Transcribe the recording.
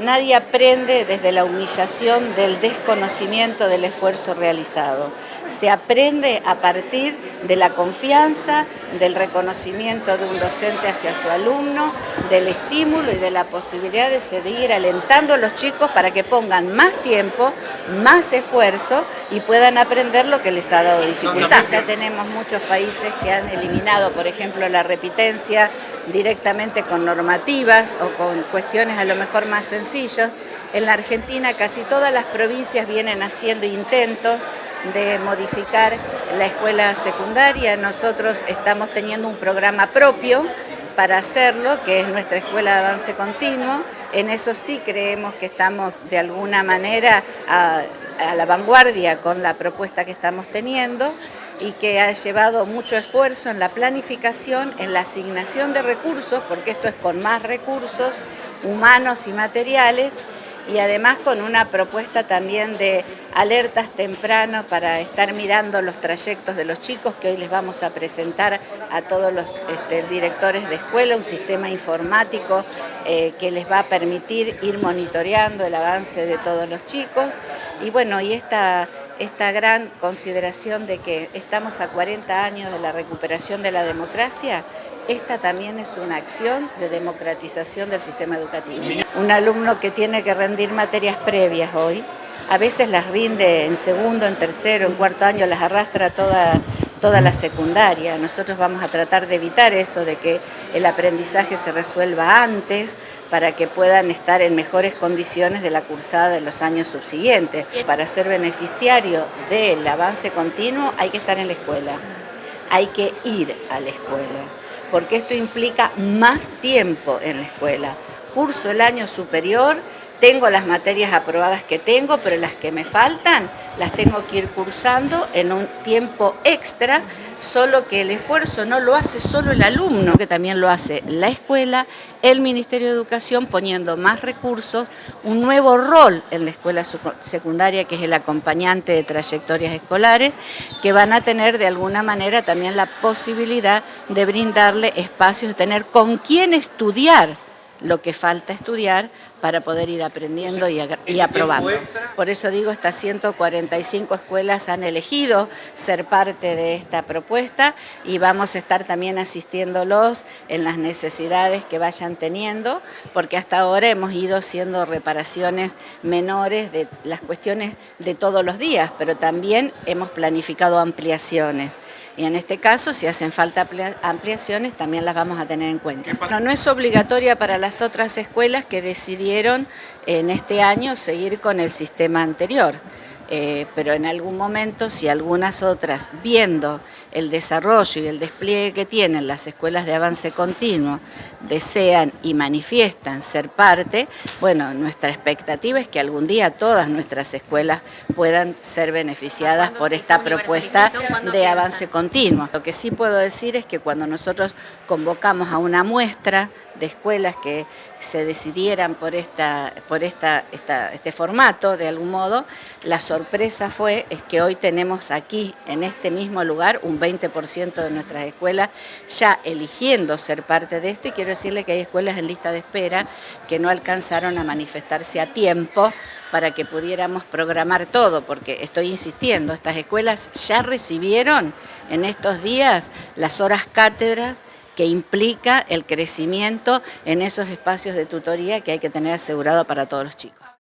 Nadie aprende desde la humillación del desconocimiento del esfuerzo realizado. Se aprende a partir de la confianza, del reconocimiento de un docente hacia su alumno, del estímulo y de la posibilidad de seguir alentando a los chicos para que pongan más tiempo, más esfuerzo y puedan aprender lo que les ha dado dificultad. Ya tenemos muchos países que han eliminado, por ejemplo, la repitencia directamente con normativas o con cuestiones a lo mejor más sencillas. En la Argentina casi todas las provincias vienen haciendo intentos de modificar la escuela secundaria. Nosotros estamos teniendo un programa propio para hacerlo, que es nuestra escuela de avance continuo. En eso sí creemos que estamos de alguna manera a, a la vanguardia con la propuesta que estamos teniendo y que ha llevado mucho esfuerzo en la planificación, en la asignación de recursos, porque esto es con más recursos humanos y materiales, y además con una propuesta también de alertas temprano para estar mirando los trayectos de los chicos que hoy les vamos a presentar a todos los este, directores de escuela, un sistema informático eh, que les va a permitir ir monitoreando el avance de todos los chicos. Y bueno, y esta esta gran consideración de que estamos a 40 años de la recuperación de la democracia, esta también es una acción de democratización del sistema educativo. Un alumno que tiene que rendir materias previas hoy, a veces las rinde en segundo, en tercero, en cuarto año, las arrastra toda, toda la secundaria. Nosotros vamos a tratar de evitar eso, de que el aprendizaje se resuelva antes, para que puedan estar en mejores condiciones de la cursada de los años subsiguientes. Para ser beneficiario del avance continuo hay que estar en la escuela, hay que ir a la escuela, porque esto implica más tiempo en la escuela. Curso el año superior tengo las materias aprobadas que tengo, pero las que me faltan las tengo que ir cursando en un tiempo extra, solo que el esfuerzo no lo hace solo el alumno, que también lo hace la escuela, el Ministerio de Educación poniendo más recursos, un nuevo rol en la escuela secundaria que es el acompañante de trayectorias escolares, que van a tener de alguna manera también la posibilidad de brindarle espacios, de tener con quién estudiar lo que falta estudiar para poder ir aprendiendo y, aprobando. Por eso digo, estas 145 escuelas han elegido ser parte de esta propuesta y vamos a estar también asistiéndolos en las necesidades que vayan teniendo, porque hasta ahora hemos ido haciendo reparaciones menores de las cuestiones de todos los días, pero también hemos planificado ampliaciones. Y en este caso, si hacen falta ampliaciones, también las vamos a tener en cuenta. No, no es obligatoria para las otras escuelas que decidieron en este año seguir con el sistema anterior. Eh, pero en algún momento, si algunas otras, viendo el desarrollo y el despliegue que tienen las escuelas de avance continuo, desean y manifiestan ser parte, bueno, nuestra expectativa es que algún día todas nuestras escuelas puedan ser beneficiadas por esta propuesta de avance continuo. Lo que sí puedo decir es que cuando nosotros convocamos a una muestra de escuelas que se decidieran por, esta, por esta, este formato, de algún modo, la sorpresa fue es que hoy tenemos aquí, en este mismo lugar, un 20% de nuestras escuelas ya eligiendo ser parte de esto y quiero decirle que hay escuelas en lista de espera que no alcanzaron a manifestarse a tiempo para que pudiéramos programar todo, porque estoy insistiendo, estas escuelas ya recibieron en estos días las horas cátedras que implica el crecimiento en esos espacios de tutoría que hay que tener asegurado para todos los chicos.